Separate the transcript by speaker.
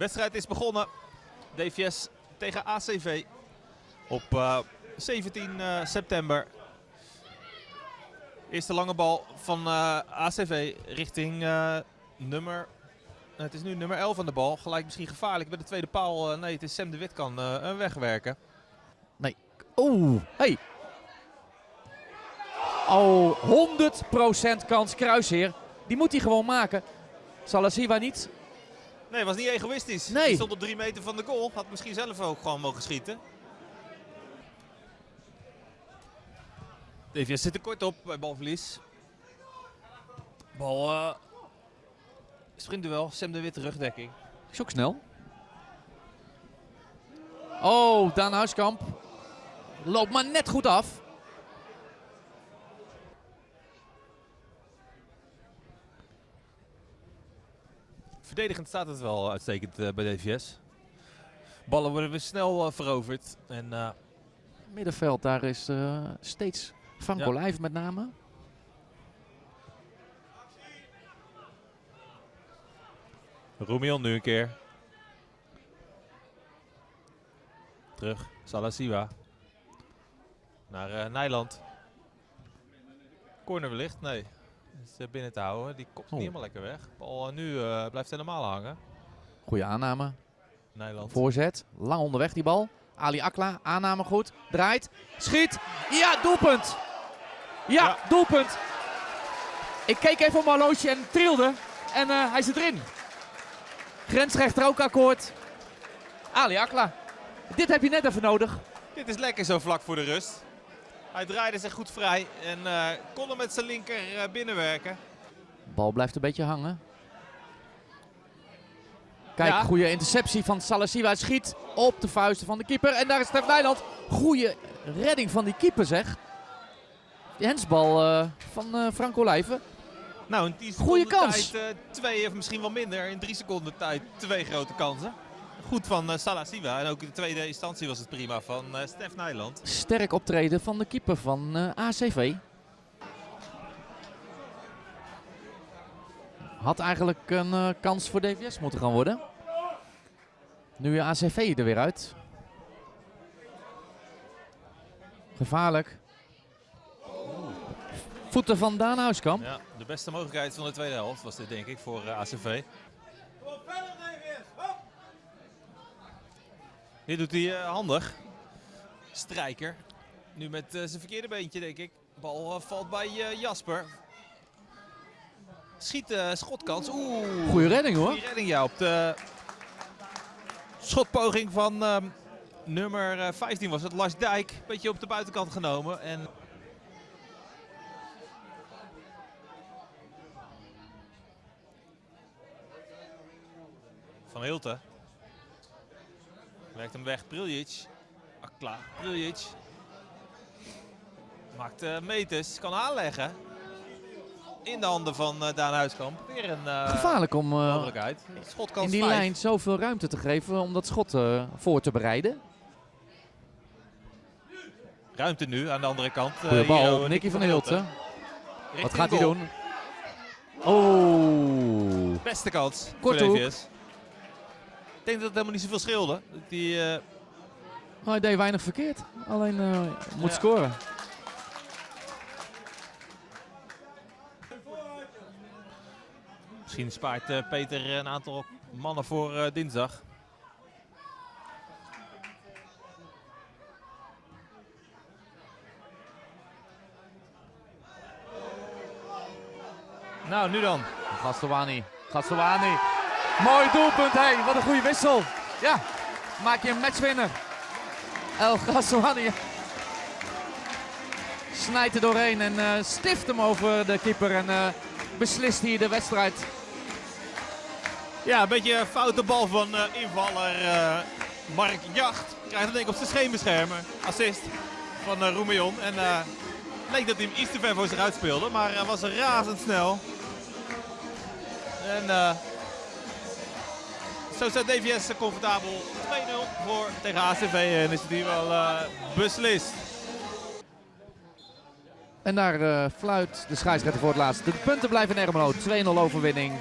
Speaker 1: wedstrijd is begonnen. DVS tegen ACV op uh, 17 uh, september. Eerste lange bal van uh, ACV richting nummer... Het is nu nummer 11 aan de bal. Gelijk misschien gevaarlijk bij de tweede paal. nee, het is Sam de Wit kan hem wegwerken.
Speaker 2: Nee. Oeh, hey. Oh, 100% kans kruisheer. Die moet hij gewoon maken. Salasiwa niet.
Speaker 1: Nee, was niet egoïstisch.
Speaker 2: Nee.
Speaker 1: Hij stond op drie meter van de goal. Had misschien zelf ook gewoon mogen schieten. DVS zit er kort op bij balverlies. Bal uh, sprintduel. Sam de Witte rugdekking.
Speaker 2: Is ook snel. Oh, Daan Huiskamp. Loopt maar net goed af.
Speaker 1: Verdedigend staat het wel uitstekend uh, bij DVS. Ballen worden weer snel uh, veroverd. En, uh,
Speaker 2: Middenveld, daar is steeds Franco ja. Met name.
Speaker 1: Roemion nu een keer. Terug, Salasiwa. Naar uh, Nijland. Corner wellicht? Nee. Is uh, binnen te houden. Die komt oh. niet helemaal lekker weg. Bal uh, nu blijft helemaal hangen.
Speaker 2: Goeie aanname.
Speaker 1: Nijland.
Speaker 2: Voorzet. Lang onderweg die bal. Ali Akla, aanname goed. Draait. Schiet. Ja, doelpunt. Ja, ja. doelpunt. Ik keek even op mijn horloge en trilde. En uh, hij zit erin. Grensrechter ook akkoord. Ali Akla. Dit heb je net even nodig.
Speaker 1: Dit is lekker zo vlak voor de rust. Hij draaide zich goed vrij en uh, kon hem met zijn linker uh, binnenwerken.
Speaker 2: Bal blijft een beetje hangen. Kijk, ja. goede interceptie van Salasiwa. Schiet op de vuisten van de keeper. En daar is Stef Nijland. Goede redding van die keeper zeg. Die hensbal uh, van uh, Franco Lijven.
Speaker 1: Nou, in 10 Goeie kans. tijd twee of misschien wel minder. In drie seconden tijd twee grote kansen. Goed van uh, Salasiwa. En ook in de tweede instantie was het prima van uh, Stef Nijland.
Speaker 2: Sterk optreden van de keeper van uh, ACV. Had eigenlijk een kans voor DVS moeten gaan worden. Nu ACV er weer uit. Gevaarlijk. Voeten van Daan Huiskamp.
Speaker 1: Ja, de beste mogelijkheid van de tweede helft was dit denk ik voor ACV. Dit doet hij uh, handig. Strijker. Nu met uh, zijn verkeerde beentje denk ik. Bal valt bij Jasper. Schiet schotkans. Oeh.
Speaker 2: Goeie redding hoor.
Speaker 1: Goeie redding ja op de schotpoging van ehm, nummer 15 was het. Lars Dijk. Beetje op de buitenkant genomen. En Van Hilten. Werkt hem weg. Priljic. Akla. Priljic. Maakt uh, meters. Kan aanleggen. In de handen van uh, Daan Huiskamp. Weer een uh,
Speaker 2: Gevaarlijk om in die
Speaker 1: 5.
Speaker 2: lijn zoveel ruimte te geven om dat schot voor te bereiden.
Speaker 1: Ruimte nu aan de andere kant.
Speaker 2: Goeie bal, Nicky van Hilten. Wat gaat hij doen? Oh.
Speaker 1: Beste kans Kort voor DVS. Ik denk dat het helemaal niet zoveel scheelde. Die, uh...
Speaker 2: oh, hij deed weinig verkeerd. Alleen uh, moet ja. scoren.
Speaker 1: Misschien spaart uh, Peter een aantal mannen voor dinsdag. Nou, nu dan.
Speaker 2: Gastowani. Gastowani. Mooi doelpunt. Hey, wat een goede wissel. Ja, maak je een matchwinner. El Ghazouani snijdt er doorheen en uh, stift hem over de keeper en uh, beslist hier de wedstrijd.
Speaker 1: Ja, een beetje een foute bal van uh, invaller Mark Jacht. Krijgt hem denk ik op zijn scheenbeschermer. Assist van uh, Roemion. En leek dat hij hem iets te ver voor zich uitspeelde, maar hij was razendsnel. En zo staat DVS comfortabel 2-0 voor tegen ACV en is het hier wel uh, beslist.
Speaker 2: En daar uh, fluit de scheidsrechter voor het laatste. De punten blijven in Ermelo. 2-0 overwinning